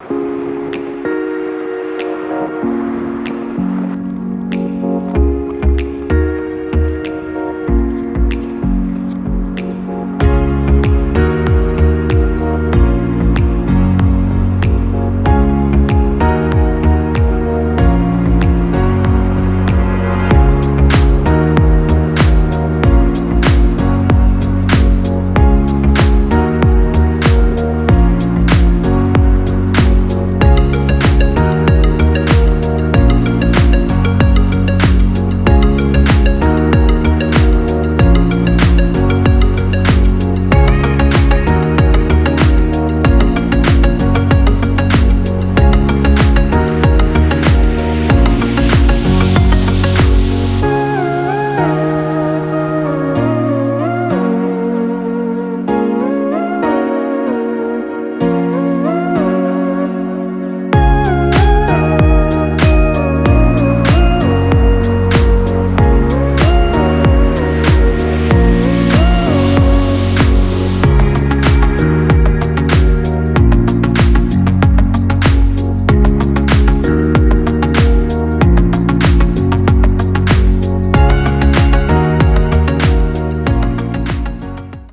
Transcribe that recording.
you.